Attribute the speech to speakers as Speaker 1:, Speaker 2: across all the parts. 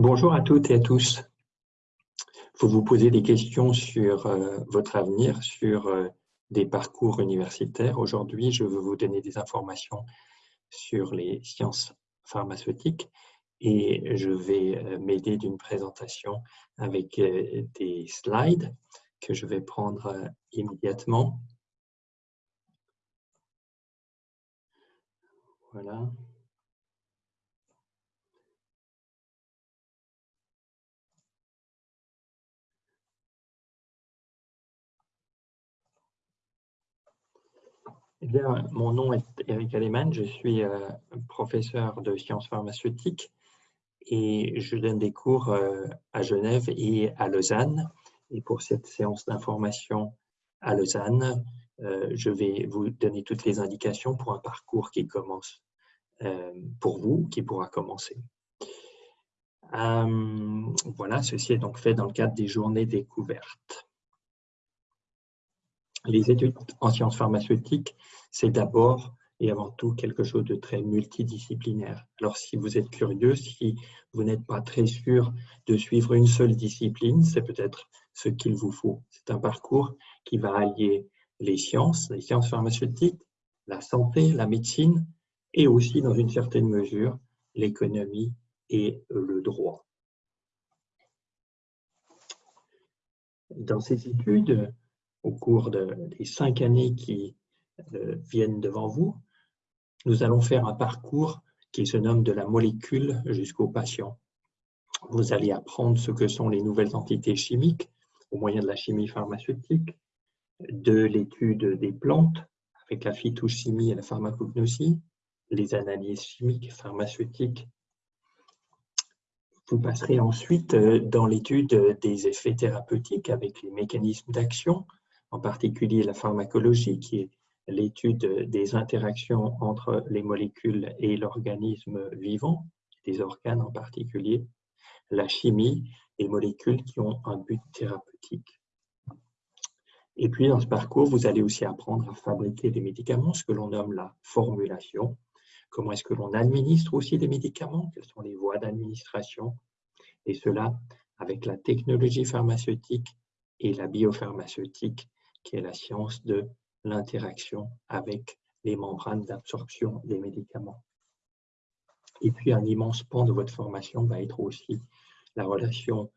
Speaker 1: Bonjour à toutes et à tous. Vous vous posez des questions sur euh, votre avenir, sur euh, des parcours universitaires. Aujourd'hui, je veux vous donner des informations sur les sciences pharmaceutiques et je vais euh, m'aider d'une présentation avec des slides que je vais prendre immédiatement. Voilà. Eh mon nom est Eric Aleman, je suis euh, professeur de sciences pharmaceutiques et je donne des cours euh, à Genève et à Lausanne. Et pour cette séance d'information à Lausanne, euh, je vais vous donner toutes les indications pour un parcours qui commence pour vous, qui pourra commencer. voilà, ceci est donc fait dans le cadre des journées découvertes. Les études en sciences pharmaceutiques, c'est d'abord et avant tout quelque chose de très multidisciplinaire. Alors si vous êtes curieux, si vous n'êtes pas très sûr de suivre une seule discipline, c'est peut-être ce qu'il vous faut. C'est un parcours qui va allier les sciences, les sciences pharmaceutiques, la santé, la médecine et aussi dans une certaine mesure l'économie et le droit. Dans ces études, au cours des cinq années qui euh, viennent devant vous, nous allons faire un parcours qui se nomme de la molécule jusqu'au patient. Vous allez apprendre ce que sont les nouvelles entités chimiques au moyen de la chimie pharmaceutique, de l'étude des plantes avec la phytochimie et la pharmacognosie, les analyses chimiques pharmaceutiques. Vous passerez ensuite euh, dans l'étude des effets thérapeutiques avec les mécanismes d'action, en particulier la pharmacologie, qui est l'étude des interactions entre les molécules et l'organisme vivant, des organes en particulier, la chimie, les molécules qui ont un but thérapeutique. Et puis, dans ce parcours, vous allez aussi apprendre à fabriquer des médicaments, ce que l'on nomme la formulation. Comment est-ce que l'on administre aussi des médicaments? Quelles sont les voies d'administration? Et cela avec la technologie pharmaceutique et la biopharmaceutique qui est la science de l'interaction avec les membranes d'absorption des médicaments. Et puis, un immense pan de votre formation va être aussi la relation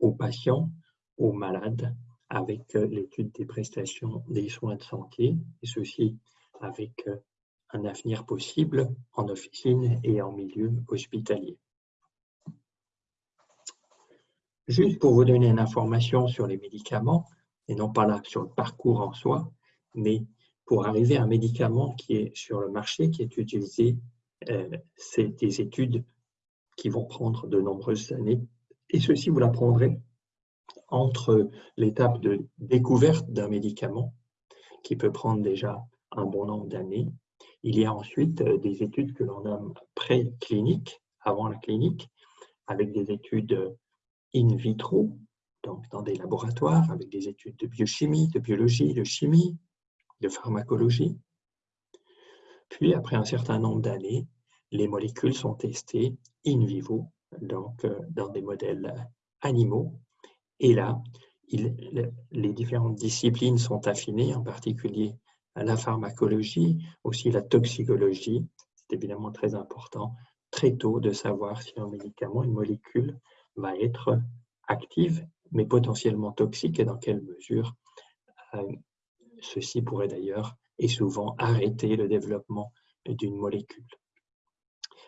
Speaker 1: aux patients, aux malades, avec euh, l'étude des prestations des soins de santé, et ceci avec euh, un avenir possible en officine et en milieu hospitalier. Juste pour vous donner une information sur les médicaments, et non pas là sur le parcours en soi, mais pour arriver à un médicament qui est sur le marché, qui est utilisé, euh, c'est des études qui vont prendre de nombreuses années. Et ceci, vous l'apprendrez entre l'étape de découverte d'un médicament, qui peut prendre déjà un bon nombre d'années. Il y a ensuite euh, des études que l'on nomme précliniques, avant la clinique, avec des études in vitro, donc dans des laboratoires avec des études de biochimie, de biologie, de chimie, de pharmacologie. Puis, après un certain nombre d'années, les molécules sont testées in vivo, donc euh, dans des modèles animaux. Et là, les différentes disciplines sont affinées, en particulier la pharmacologie, aussi la toxicologie. C'est évidemment très important très tôt de savoir si un médicament, une molécule, va être active mais potentiellement toxique et dans quelle mesure euh, ceci pourrait d'ailleurs et souvent arrêter le développement d'une molécule.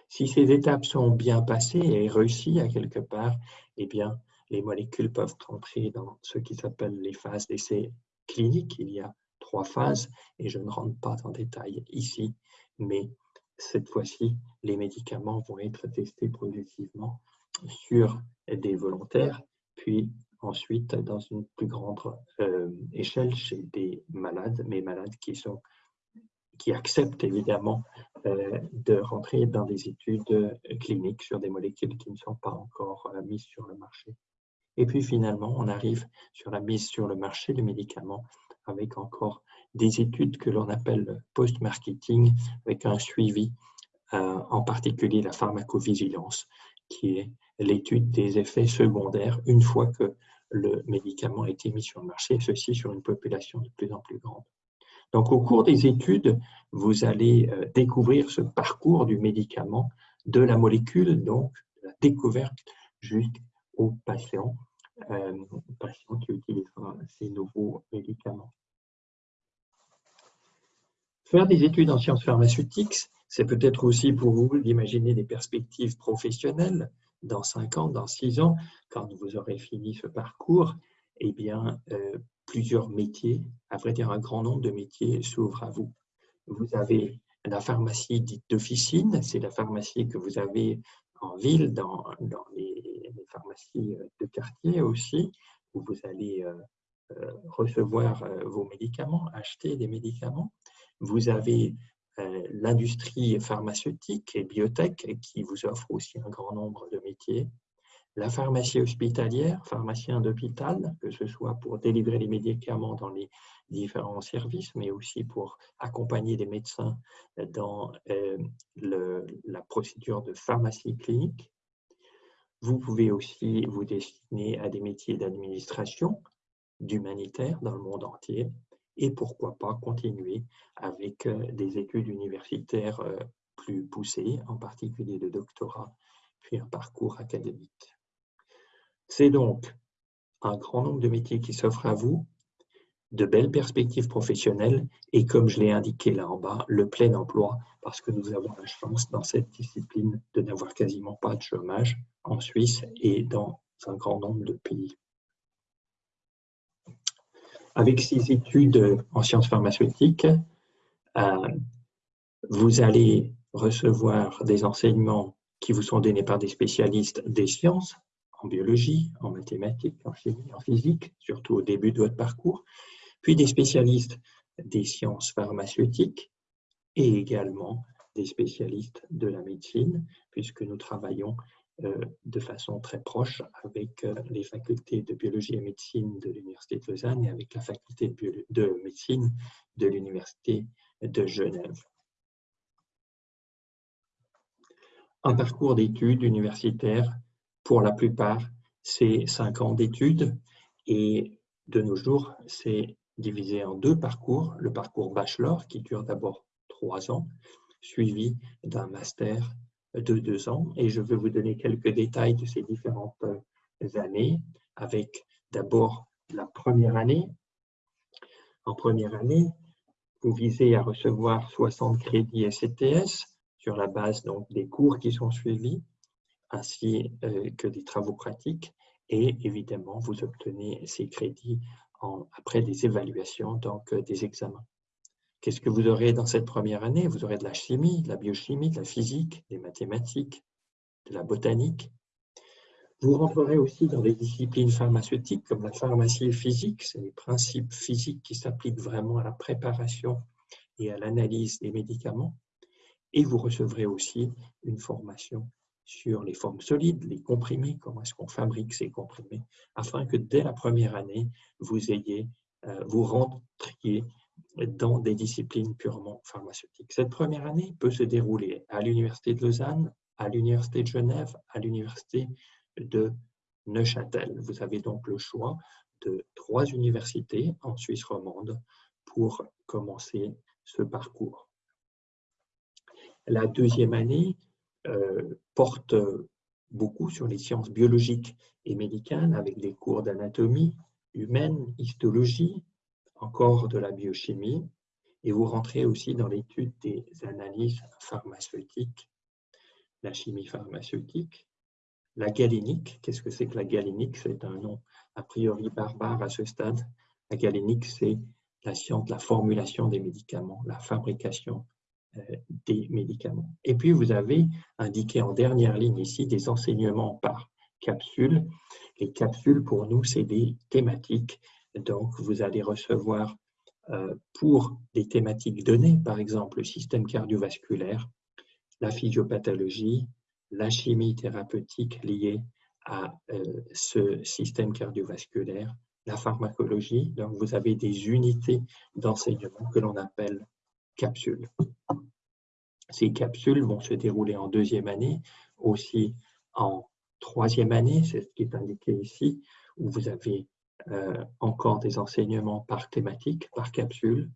Speaker 1: Si ces étapes sont bien passées et réussies à quelque part, eh bien, les molécules peuvent entrer dans ce qui s'appelle les phases d'essai cliniques. Il y a trois phases et je ne rentre pas en détail ici, mais cette fois-ci, les médicaments vont être testés progressivement sur des volontaires, puis ensuite dans une plus grande euh, échelle chez des malades, mais malades qui, sont, qui acceptent évidemment euh, de rentrer dans des études cliniques sur des molécules qui ne sont pas encore euh, mises sur le marché. Et puis finalement, on arrive sur la mise sur le marché du médicament avec encore des études que l'on appelle post-marketing, avec un suivi, en particulier la pharmacovigilance, qui est l'étude des effets secondaires une fois que le médicament a été mis sur le marché, ceci sur une population de plus en plus grande. Donc, au cours des études, vous allez euh, découvrir ce parcours du médicament, de la molécule, donc la découverte jusqu'au patient, euh, patient qui utilisera ces nouveaux médicaments. Faire des études en sciences pharmaceutiques, c'est peut-être aussi pour vous d'imaginer des perspectives professionnelles dans 5 ans, dans 6 ans, quand vous aurez fini ce parcours, eh bien, euh, plusieurs métiers, à vrai dire un grand nombre de métiers s'ouvrent à vous. Vous avez la pharmacie dite d'officine, c'est la pharmacie que vous avez en ville, dans, les, pharmacies de quartier aussi, où vous allez euh, euh, recevoir vos médicaments, acheter des médicaments. Vous avez l'industrie pharmaceutique et biotech qui vous offre aussi un grand nombre de métiers la pharmacie hospitalière, pharmacien d'hôpital, que ce soit pour délivrer les médicaments dans les différents services, mais aussi pour accompagner les médecins dans euh, la procédure de pharmacie clinique. Vous pouvez aussi vous destiner à des métiers d'administration, d'humanitaire dans le monde entier, et pourquoi pas continuer avec euh, des études universitaires euh, plus poussées, en particulier de doctorat, puis un parcours académique. C'est donc un grand nombre de métiers qui s'offrent à vous, de belles perspectives professionnelles et comme je l'ai indiqué là en bas, le plein emploi parce que nous avons la chance dans cette discipline de n'avoir quasiment pas de chômage en Suisse et dans un grand nombre de pays. Avec ces études en sciences pharmaceutiques, euh, vous allez recevoir des enseignements qui vous sont donnés par des spécialistes des sciences, en biologie, en mathématiques, en chimie, en physique, surtout au début de votre parcours, puis des spécialistes des sciences pharmaceutiques et également des spécialistes de la médecine, puisque nous travaillons de façon très proche avec euh, les facultés de biologie et médecine de l'Université de Lausanne et avec la faculté de, de médecine de l'Université de Genève. Un parcours d'études universitaires pour la plupart, c'est cinq ans d'études et de nos jours, c'est divisé en deux parcours. Le parcours bachelor qui dure d'abord trois ans, suivi d'un master de deux ans. Et je vais vous donner quelques détails de ces différentes années avec d'abord la première année. En première année, vous visez à recevoir 60 crédits SCTS sur la base donc, des cours qui sont suivis ainsi euh, que des travaux pratiques et évidemment vous obtenez ces crédits après des évaluations, donc euh, des examens. Qu'est-ce que vous aurez dans cette première année? Vous aurez de la chimie, de la biochimie, de la physique, des mathématiques, de la botanique. Vous rentrerez aussi dans des disciplines pharmaceutiques comme la pharmacie physique, c'est les principes physiques qui s'appliquent vraiment à la préparation et à l'analyse des médicaments. Et vous recevrez aussi une formation sur les formes solides, les comprimés, comment est-ce qu'on fabrique ces comprimés, afin que dès la première année, vous ayez, euh, vous rentriez dans des disciplines purement pharmaceutiques. Cette première année peut se dérouler à l'Université de Lausanne, à l'Université de Genève, à l'Université de Neuchâtel. Vous avez donc le choix de trois universités en Suisse romande pour commencer ce parcours. La deuxième année euh, porte beaucoup sur les sciences biologiques et médicales avec des cours d'anatomie humaine, histologie, encore de la biochimie, et vous rentrez aussi dans l'étude des analyses pharmaceutiques, la chimie pharmaceutique, la galénique. Qu'est-ce que c'est que la galénique? C'est un nom a priori barbare à ce stade. La galénique, c'est la science la formulation des médicaments, la fabrication euh, des médicaments. Et puis, vous avez indiqué en dernière ligne ici des enseignements par capsule. Les capsules, pour nous, c'est des thématiques. Donc, vous allez recevoir euh, pour des thématiques données, par exemple le système cardiovasculaire, la physiopathologie, la chimie thérapeutique liée à euh, ce système cardiovasculaire, la pharmacologie. Donc, vous avez des unités d'enseignement que l'on appelle capsules. Ces capsules vont se dérouler en deuxième année, aussi en troisième année, c'est ce qui est indiqué ici, où vous avez euh, encore des enseignements par thématique, par capsule,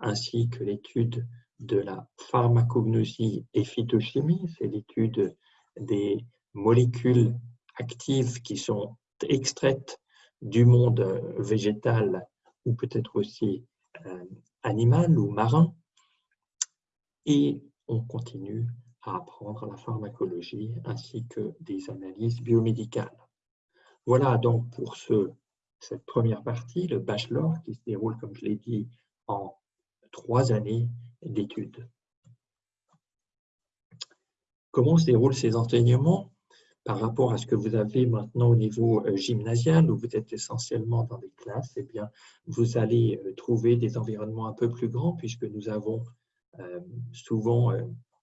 Speaker 1: ainsi que l'étude de la pharmacognosie et phytochimie, c'est l'étude des molécules actives qui sont extraites du monde végétal ou peut-être aussi euh, animal ou marin. Et on continue à apprendre la pharmacologie ainsi que des analyses biomédicales. Voilà donc pour ce, cette première partie, le bachelor, qui se déroule, comme je l'ai dit, en trois années d'études. Comment se déroulent ces enseignements par rapport à ce que vous avez maintenant au niveau euh, gymnasial, où vous êtes essentiellement dans des classes, eh bien, vous allez euh, trouver des environnements un peu plus grands, puisque nous avons euh, souvent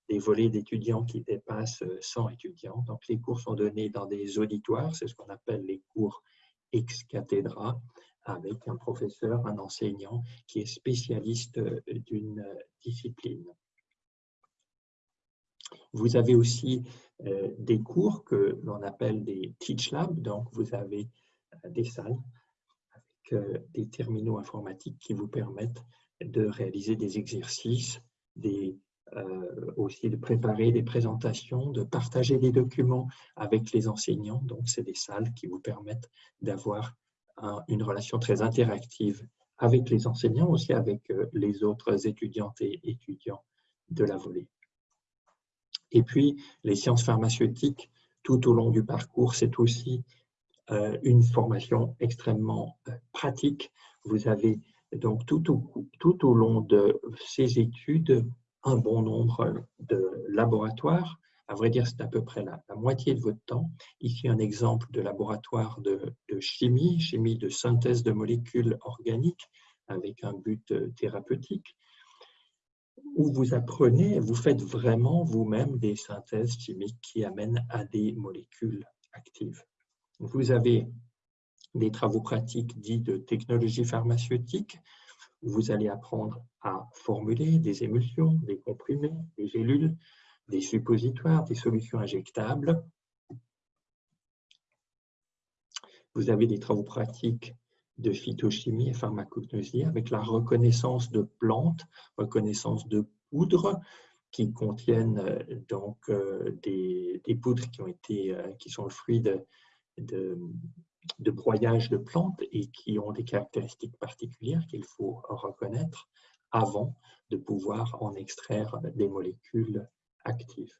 Speaker 1: des volets d'étudiants qui dépassent 100 étudiants. Donc, les cours sont donnés dans des auditoires, c'est ce qu'on appelle les cours ex cathedra, avec un professeur, un enseignant qui est spécialiste d'une discipline. Vous avez aussi euh, des cours que l'on appelle des Teach Labs, donc vous avez euh, des salles avec euh, des terminaux informatiques qui vous permettent de réaliser des exercices, des, aussi de préparer des présentations, de partager des documents avec les enseignants. Donc, c'est des salles qui vous permettent d'avoir une relation très interactive avec les enseignants, aussi avec les autres étudiantes et étudiants de la volée. Et puis, les sciences pharmaceutiques, tout au long du parcours, c'est aussi euh, une formation extrêmement euh, pratique. Vous avez donc tout au long de ces études un bon nombre de laboratoires. À vrai dire, c'est à peu près la, moitié de votre temps. Ici, un exemple de laboratoire de, de chimie, chimie de synthèse de molécules organiques avec un but euh, thérapeutique où vous apprenez, vous faites vraiment vous-même des synthèses chimiques qui amènent à des molécules actives. Vous avez des travaux pratiques dits de technologie pharmaceutique, vous allez apprendre à formuler des émulsions, des comprimés, des gélules, des suppositoires, des solutions injectables. Vous avez des travaux pratiques de phytochimie et pharmacognosie avec la reconnaissance de plantes, reconnaissance de poudres qui contiennent euh, donc euh, des, poudres qui, ont été, euh, qui sont le fruit de, de, de, broyage de plantes et qui ont des caractéristiques particulières qu'il faut reconnaître avant de pouvoir en extraire des molécules actives.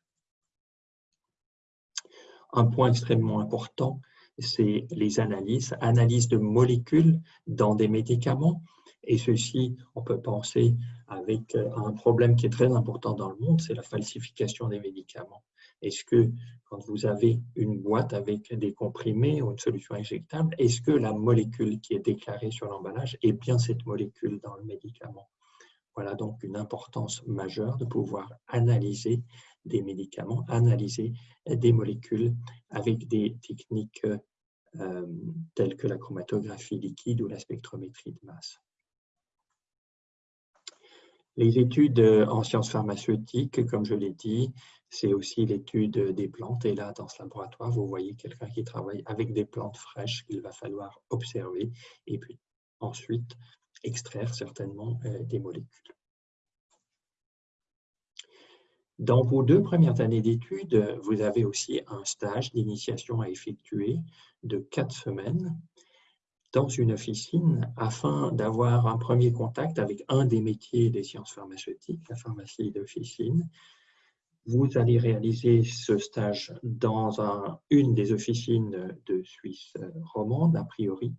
Speaker 1: Un point extrêmement important, c'est les analyses, analyses de molécules dans des médicaments. Et ceci, on peut penser avec euh, un problème qui est très important dans le monde, c'est la falsification des médicaments. Est-ce que quand vous avez une boîte avec des comprimés ou une solution injectable, est-ce que la molécule qui est déclarée sur l'emballage est bien cette molécule dans le médicament? Voilà donc une importance majeure de pouvoir analyser des médicaments, analyser des molécules avec des techniques euh, telles que la chromatographie liquide ou la spectrométrie de masse. Les études en sciences pharmaceutiques, comme je l'ai dit, c'est aussi l'étude des plantes. Et là, dans ce laboratoire, vous voyez quelqu'un qui travaille avec des plantes fraîches qu'il va falloir observer et puis ensuite extraire certainement euh, des molécules. Dans vos deux premières années d'études, vous avez aussi un stage d'initiation à effectuer de quatre semaines dans une officine afin d'avoir un premier contact avec un des métiers des sciences pharmaceutiques, la pharmacie d'officine. Vous allez réaliser ce stage dans une des officines de Suisse romande, a priori.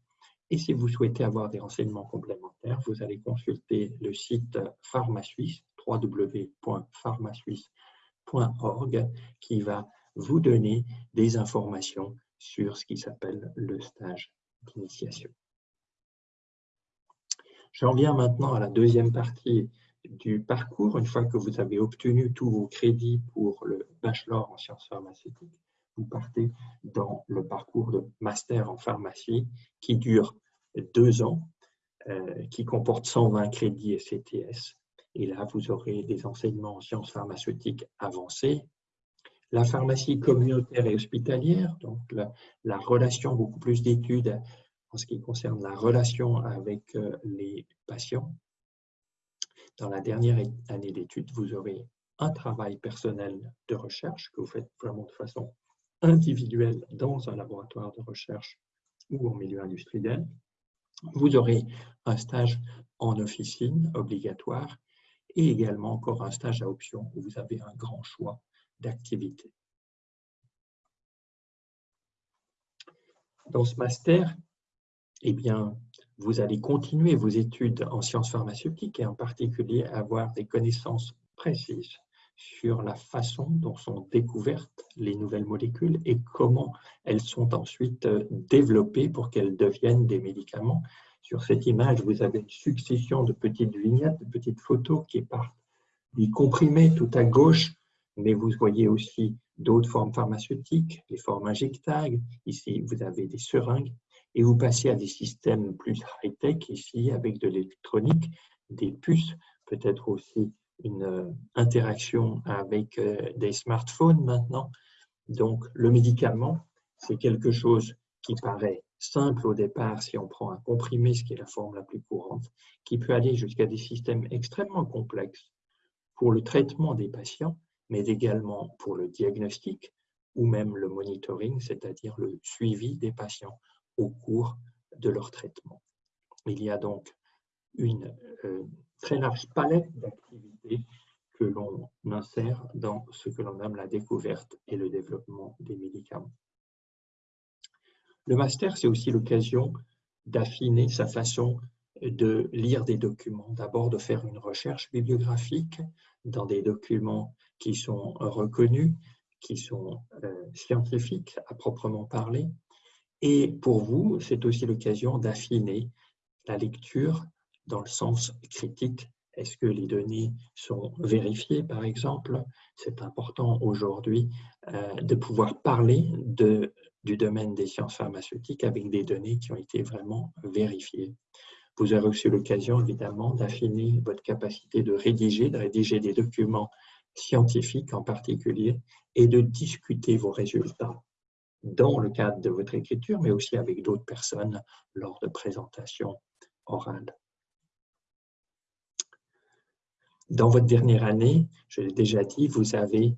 Speaker 1: Et si vous souhaitez avoir des renseignements complémentaires, vous allez consulter le site PharmaSuisse www.pharmasuisse.org qui va vous donner des informations sur ce qui s'appelle le stage d'initiation. J'en viens maintenant à la deuxième partie du parcours. Une fois que vous avez obtenu tous vos crédits pour le bachelor en sciences pharmaceutiques, vous partez dans le parcours de master en pharmacie qui dure deux ans, euh, qui comporte 120 crédits et CTS et là, vous aurez des enseignements en sciences pharmaceutiques avancées, La pharmacie communautaire et hospitalière, donc la, relation, beaucoup plus d'études en ce qui concerne la relation avec euh, les patients. Dans la dernière année d'études, vous aurez un travail personnel de recherche que vous faites vraiment de façon individuelle dans un laboratoire de recherche ou en milieu industriel. Vous aurez un stage en officine obligatoire et également encore un stage à option où vous avez un grand choix d'activités. Dans ce master, eh bien, vous allez continuer vos études en sciences pharmaceutiques et en particulier avoir des connaissances précises sur la façon dont sont découvertes les nouvelles molécules et comment elles sont ensuite euh, développées pour qu'elles deviennent des médicaments. Sur cette image, vous avez une succession de petites vignettes, de petites photos qui partent des comprimés tout à gauche, mais vous voyez aussi d'autres formes pharmaceutiques, les formes injectables. Ici, vous avez des seringues et vous passez à des systèmes plus high-tech ici avec de l'électronique, des puces, peut-être aussi une euh, interaction avec euh, des smartphones maintenant. Donc, le médicament, c'est quelque chose qui paraît simple au départ si on prend un comprimé, ce qui est la forme la plus courante, qui peut aller jusqu'à des systèmes extrêmement complexes pour le traitement des patients, mais également pour le diagnostic ou même le monitoring, c'est-à-dire le suivi des patients au cours de leur traitement. Il y a donc une euh, très large palette d'activités que l'on insère dans ce que l'on nomme la découverte et le développement des médicaments. Le master, c'est aussi l'occasion d'affiner sa façon de lire des documents. D'abord, de faire une recherche bibliographique dans des documents qui sont reconnus, qui sont euh, scientifiques à proprement parler. Et pour vous, c'est aussi l'occasion d'affiner la lecture dans le sens critique. Est-ce que les données sont vérifiées, par exemple? C'est important aujourd'hui euh, de pouvoir parler du domaine des sciences pharmaceutiques avec des données qui ont été vraiment vérifiées. Vous aurez aussi l'occasion, évidemment, d'affiner votre capacité de rédiger, de rédiger des documents scientifiques en particulier, et de discuter vos résultats dans le cadre de votre écriture, mais aussi avec d'autres personnes lors de présentations orales. Dans votre dernière année, je l'ai déjà dit, vous avez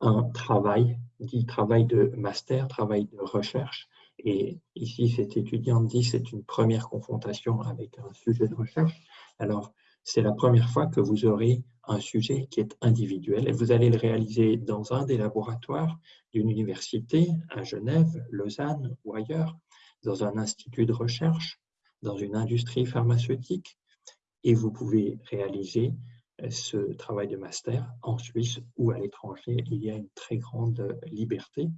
Speaker 1: un travail, dit travail de master, travail de recherche. Et ici, cet étudiant dit c'est une première confrontation avec un sujet de recherche. Alors, c'est la première fois que vous aurez un sujet qui est individuel et vous allez le réaliser dans un des laboratoires d'une université à Genève, Lausanne ou ailleurs, dans un institut de recherche, dans une industrie pharmaceutique et vous pouvez réaliser ce travail de master en Suisse ou à l'étranger. Il y a une très grande liberté.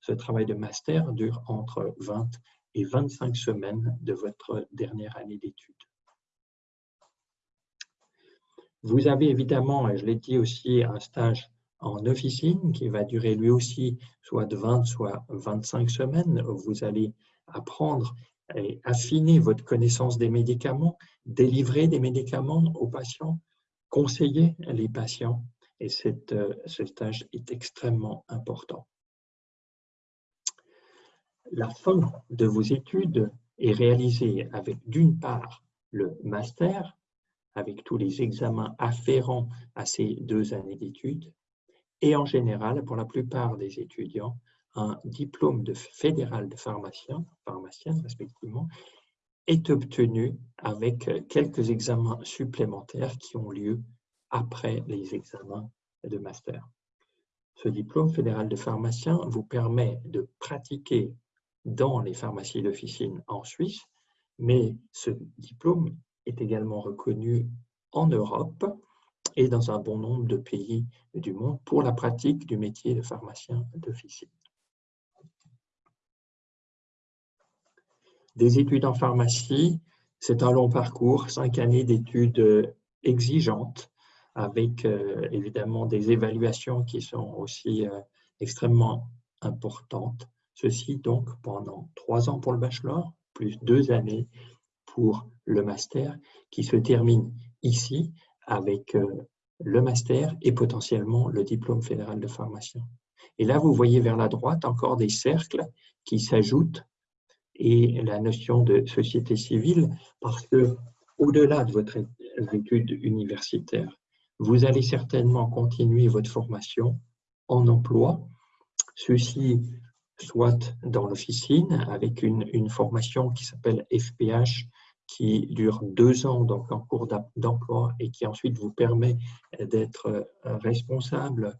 Speaker 1: Ce travail de master dure entre 20 et 25 semaines de votre dernière année d'études. Vous avez évidemment, et je l'ai dit aussi, un stage en officine qui va durer lui aussi soit de 20, soit 25 semaines. Vous allez apprendre et affiner votre connaissance des médicaments, délivrer des médicaments aux patients, conseiller les patients et euh, ce stage est extrêmement important. La fin de vos études est réalisée avec d'une part le master, avec tous les examens afférents à ces deux années d'études, et en général, pour la plupart des étudiants, un diplôme de fédéral de pharmacien, pharmacien respectivement, est obtenu avec quelques examens supplémentaires qui ont lieu après les examens de master. Ce diplôme fédéral de pharmacien vous permet de pratiquer dans les pharmacies d'officine en Suisse, mais ce diplôme est également reconnu en Europe et dans un bon nombre de pays du monde pour la pratique du métier de pharmacien d'officine. Des études en pharmacie, c'est un long parcours, cinq années d'études exigeantes, avec euh, évidemment des évaluations qui sont aussi euh, extrêmement importantes. Ceci donc pendant trois ans pour le bachelor, plus deux années pour le master, qui se termine ici avec euh, le master et potentiellement le diplôme fédéral de pharmacien. Et là, vous voyez vers la droite encore des cercles qui s'ajoutent et la notion de société civile, parce que au-delà de votre étude universitaire, vous allez certainement continuer votre formation en emploi, ceci soit dans l'officine avec une, une, formation qui s'appelle FPH qui dure deux ans donc en cours d'emploi et qui ensuite vous permet d'être euh, responsable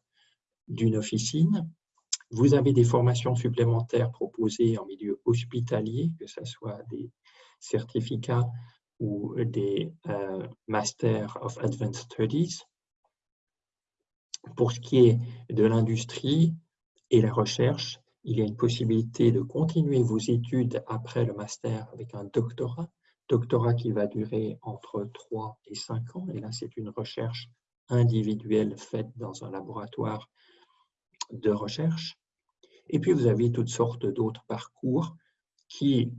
Speaker 1: d'une officine. Vous avez des formations supplémentaires proposées en milieu hospitalier, que ce soit des certificats ou des euh, Master of Advanced Studies. Pour ce qui est de l'industrie et la recherche, il y a une possibilité de continuer vos études après le master avec un doctorat, doctorat qui va durer entre 3 et 5 ans. Et là, c'est une recherche individuelle faite dans un laboratoire de recherche. Et puis, vous avez toutes sortes d'autres parcours qui,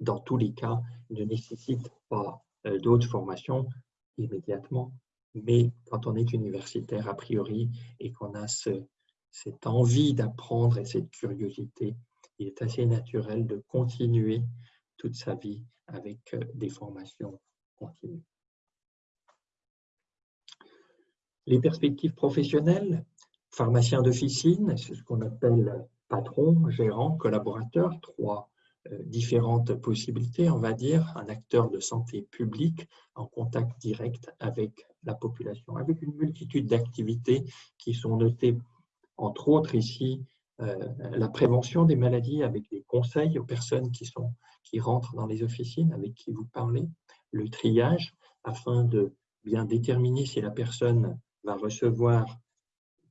Speaker 1: dans tous les cas, ne nécessitent pas euh, d'autres formations immédiatement. Mais quand on est universitaire, a priori, et qu'on a cette envie d'apprendre et cette curiosité, il est assez naturel de continuer toute sa vie avec euh, des formations continues. Les perspectives professionnelles, pharmacien d'officine, c'est ce qu'on appelle patron, gérant, collaborateur, trois euh, différentes possibilités, on va dire, un acteur de santé publique en contact direct avec la population, avec une multitude d'activités qui sont notées, entre autres ici, la prévention des maladies avec des conseils aux personnes qui, sont, qui rentrent dans les officines, avec qui vous parlez, le triage, afin de bien déterminer si la personne va recevoir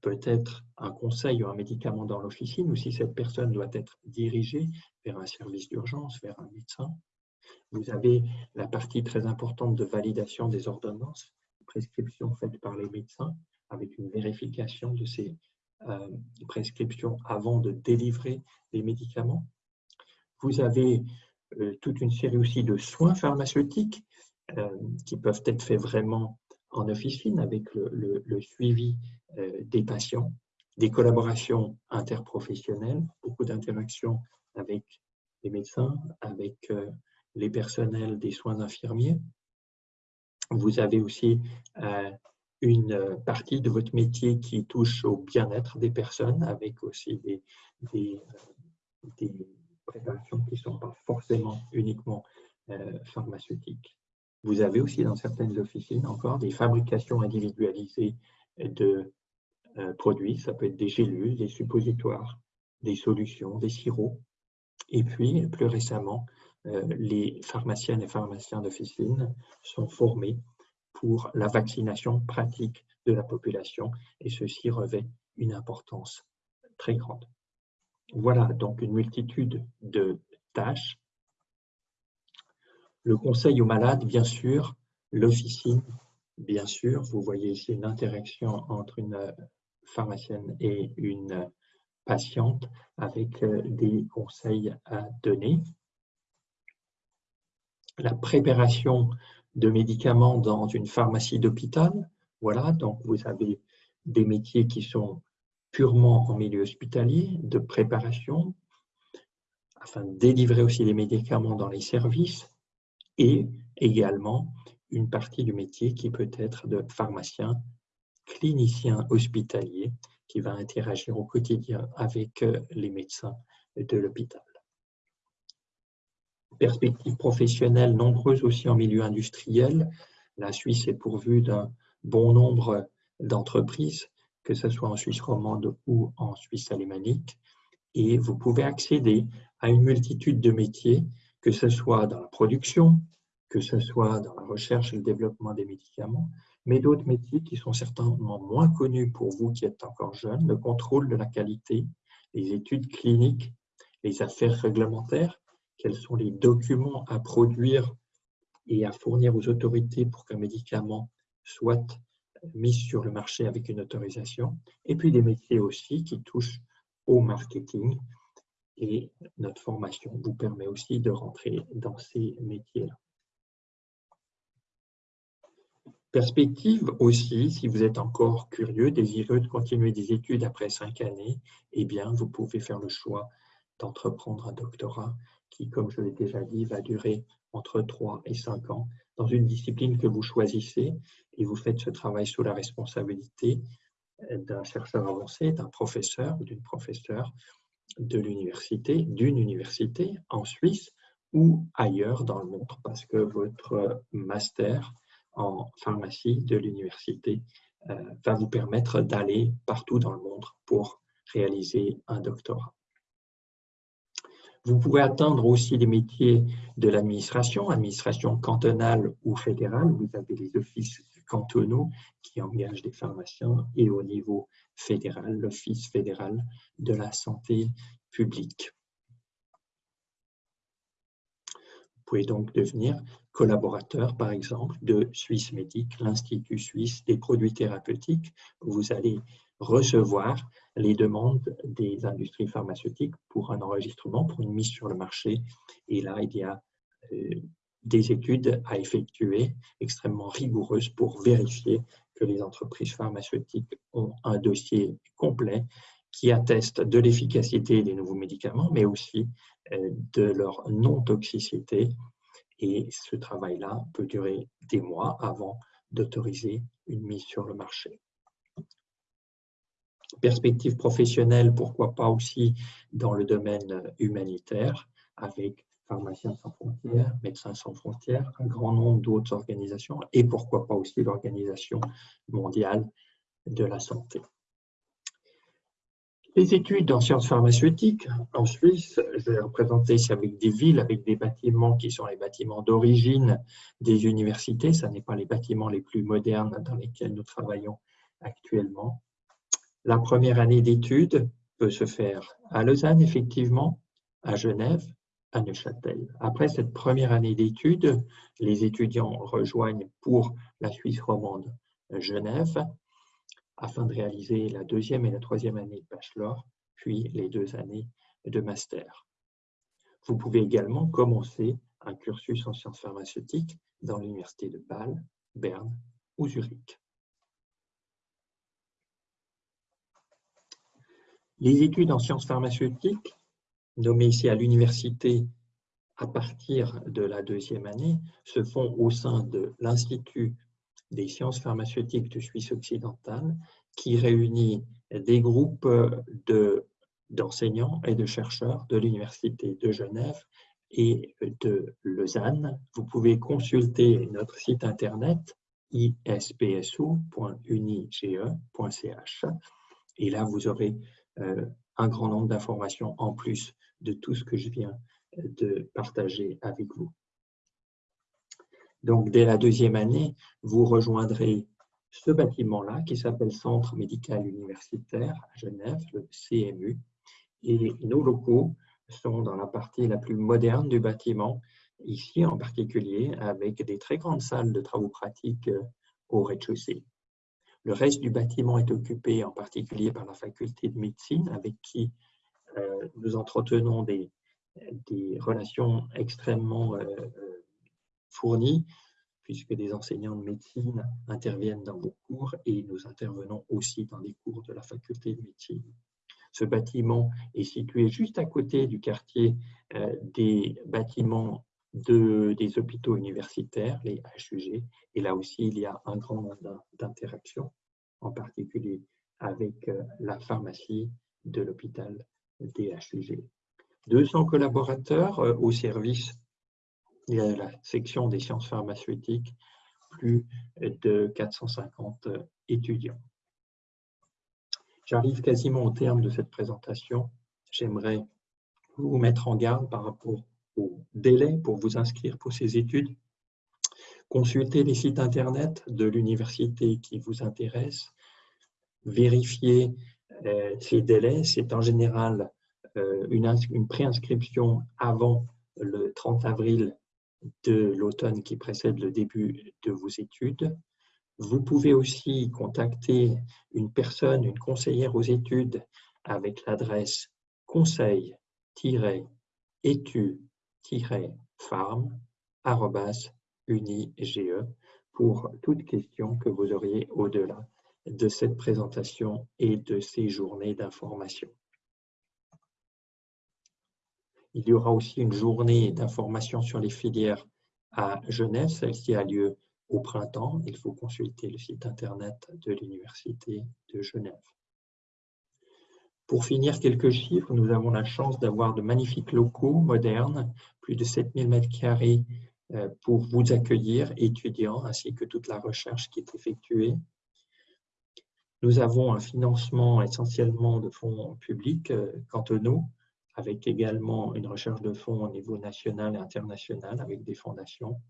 Speaker 1: peut-être un conseil ou un médicament dans l'officine ou si cette personne doit être dirigée vers un service d'urgence, vers un médecin. Vous avez la partie très importante de validation des ordonnances, prescriptions faites par les médecins, avec une vérification de ces euh, prescriptions avant de délivrer les médicaments. Vous avez euh, toute une série aussi de soins pharmaceutiques euh, qui peuvent être faits vraiment en officine avec le, le suivi des patients, des collaborations interprofessionnelles, beaucoup d'interactions avec les médecins, avec les personnels des soins infirmiers. Vous avez aussi une partie de votre métier qui touche au bien-être des personnes, avec aussi des, des préparations qui ne sont pas forcément uniquement euh, pharmaceutiques. Vous avez aussi dans certaines officines encore des fabrications individualisées de euh, produits, ça peut être des gélules, des suppositoires, des solutions, des sirops. Et puis, plus récemment, euh, les pharmaciennes et pharmaciens d'officine sont formés pour la vaccination pratique de la population et ceci revêt une importance très grande. Voilà donc une multitude de tâches. Le conseil aux malades, bien sûr, l'officine, bien sûr. Vous voyez ici une interaction entre une pharmacienne et une patiente avec euh, des conseils à donner. La préparation de médicaments dans une pharmacie d'hôpital. Voilà, donc vous avez des métiers qui sont purement en milieu hospitalier, de préparation, afin de délivrer aussi les médicaments dans les services, et également une partie du métier qui peut être de pharmacien, clinicien hospitalier, qui va interagir au quotidien avec euh, les médecins de l'hôpital perspectives professionnelles nombreuses aussi en milieu industriel. La Suisse est pourvue d'un bon nombre d'entreprises, que ce soit en Suisse romande ou en Suisse alémanique. Et vous pouvez accéder à une multitude de métiers, que ce soit dans la production, que ce soit dans la recherche et le développement des médicaments, mais d'autres métiers qui sont certainement moins connus pour vous qui êtes encore jeunes, le contrôle de la qualité, les études cliniques, les affaires réglementaires, quels sont les documents à produire et à fournir aux autorités pour qu'un médicament soit mis sur le marché avec une autorisation. Et puis des métiers aussi qui touchent au marketing. Et notre formation vous permet aussi de rentrer dans ces métiers-là. Perspective aussi, si vous êtes encore curieux, désireux de continuer des études après cinq années, eh bien, vous pouvez faire le choix d'entreprendre un doctorat qui, comme je l'ai déjà dit, va durer entre 3 et 5 ans dans une discipline que vous choisissez et vous faites ce travail sous la responsabilité d'un chercheur avancé, d'un professeur ou d'une professeure de l'université, d'une université en Suisse ou ailleurs dans le monde parce que votre master en pharmacie de l'université euh, va vous permettre d'aller partout dans le monde pour réaliser un doctorat. Vous pouvez atteindre aussi les métiers de l'administration, administration cantonale ou fédérale. Vous avez les offices cantonaux qui engagent des pharmaciens et au niveau fédéral, l'Office fédéral de la santé publique. Vous pouvez donc devenir collaborateur, par exemple, de Suisse Médic, l'Institut suisse des produits thérapeutiques. Vous allez recevoir les demandes des industries pharmaceutiques pour un enregistrement, pour une mise sur le marché. Et là, il y a euh, des études à effectuer extrêmement rigoureuses pour vérifier que les entreprises pharmaceutiques ont un dossier complet qui atteste de l'efficacité des nouveaux médicaments, mais aussi euh, de leur non-toxicité. Et ce travail-là peut durer des mois avant d'autoriser une mise sur le marché. Perspective professionnelle, pourquoi pas aussi dans le domaine humanitaire, avec Pharmaciens sans frontières, Médecins sans frontières, un grand nombre d'autres organisations et pourquoi pas aussi l'Organisation mondiale de la santé. Les études en sciences pharmaceutiques en Suisse, je vais représenter ici avec des villes, avec des bâtiments qui sont les bâtiments d'origine des universités. Ce n'est pas les bâtiments les plus modernes dans lesquels nous travaillons actuellement. La première année d'études peut se faire à Lausanne, effectivement, à Genève, à Neuchâtel. Après cette première année d'études, les étudiants rejoignent pour la Suisse romande Genève afin de réaliser la deuxième et la troisième année de bachelor, puis les deux années de master. Vous pouvez également commencer un cursus en sciences pharmaceutiques dans l'université de Bâle, Berne ou Zurich. Les études en sciences pharmaceutiques nommés ici à l'université à partir de la deuxième année se font au sein de l'Institut des sciences pharmaceutiques de Suisse occidentale qui réunit des groupes d'enseignants et de chercheurs de l'Université de Genève et de Lausanne. Vous pouvez consulter notre site internet ispsu.unige.ch et là vous aurez un grand nombre d'informations en plus de tout ce que je viens de partager avec vous. Donc, dès la deuxième année, vous rejoindrez ce bâtiment-là qui s'appelle Centre médical universitaire à Genève, le CMU. Et nos locaux sont dans la partie la plus moderne du bâtiment, ici en particulier, avec des très grandes salles de travaux pratiques au rez-de-chaussée. Le reste du bâtiment est occupé en particulier par la faculté de médecine avec qui euh, nous entretenons des, relations extrêmement euh, euh, fournies puisque des enseignants de médecine interviennent dans vos cours et nous intervenons aussi dans les cours de la faculté de médecine. Ce bâtiment est situé juste à côté du quartier des bâtiments des hôpitaux universitaires, les HUG, et là aussi il y a un grand nombre d'interactions, en particulier avec la pharmacie de l'hôpital DHUG. 200 collaborateurs euh, au service de la section des sciences pharmaceutiques, plus de 450 étudiants. J'arrive quasiment au terme de cette présentation. J'aimerais vous mettre en garde par rapport au délai pour vous inscrire pour ces études. Consultez les sites internet de l'université qui vous intéresse. Vérifiez euh, ces délais, c'est en général euh, une, une préinscription avant le 30 avril de l'automne qui précède le début de vos études. Vous pouvez aussi contacter une personne, une conseillère aux études avec l'adresse conseil-études-farm.unige pour toute question que vous auriez au-delà de cette présentation et de ces journées d'information. Il y aura aussi une journée d'information sur les filières à Genève. Celle-ci a lieu au printemps. Il faut consulter le site internet de l'Université de Genève. Pour finir, quelques chiffres. Nous avons la chance d'avoir de magnifiques locaux modernes, plus de 7000 m2 euh, pour vous accueillir, étudiants, ainsi que toute la recherche qui est effectuée. Nous avons un financement essentiellement de fonds publics euh, cantonaux, avec également une recherche de fonds au niveau national et international avec des fondations.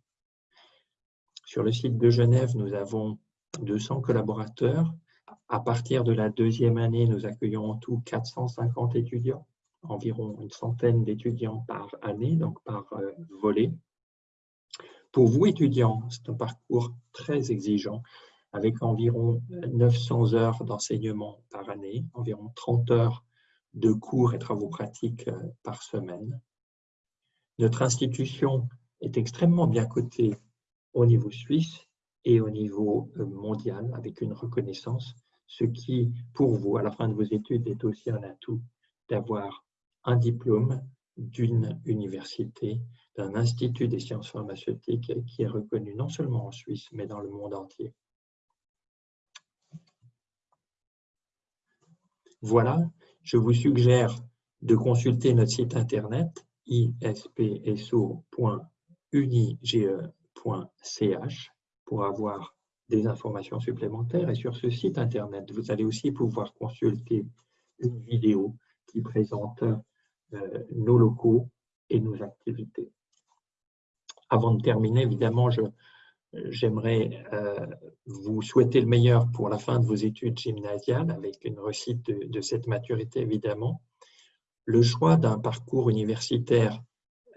Speaker 1: Sur le site de Genève, nous avons 200 collaborateurs. À partir de la deuxième année, nous accueillons en tout 450 étudiants, environ une centaine d'étudiants par année, donc par euh, volet. Pour vous, étudiants, c'est un parcours très exigeant avec environ 900 heures d'enseignement par année, environ 30 heures de cours et travaux pratiques euh, par semaine. Notre institution est extrêmement bien cotée au niveau suisse et au niveau euh, mondial avec une reconnaissance, ce qui, pour vous, à la fin de vos études, est aussi un atout d'avoir un diplôme d'une université, d'un institut des sciences pharmaceutiques qui est reconnu non seulement en Suisse, mais dans le monde entier. Voilà, je vous suggère de consulter notre site internet ispso.unige.ch pour avoir des informations supplémentaires. Et sur ce site internet, vous allez aussi pouvoir consulter une vidéo qui présente euh, nos locaux et nos activités. Avant de terminer, évidemment, J'aimerais euh, vous souhaiter le meilleur pour la fin de vos études gymnasiales avec une réussite de, cette maturité, évidemment. Le choix d'un parcours universitaire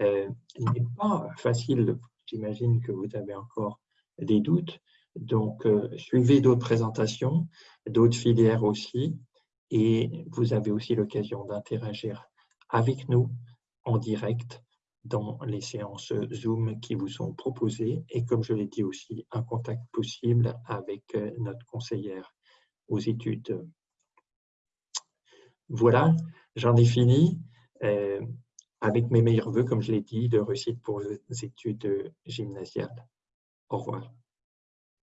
Speaker 1: euh, n'est pas facile. J'imagine que vous avez encore des doutes. Donc, euh, suivez d'autres présentations, d'autres filières aussi, et vous avez aussi l'occasion d'interagir avec nous en direct dans les séances Zoom qui vous sont proposées et comme je l'ai dit aussi, un contact possible avec euh, notre conseillère aux études. Voilà, j'en ai fini euh, avec mes meilleurs voeux, comme je l'ai dit, de réussite pour les études gymnasiales. Au revoir.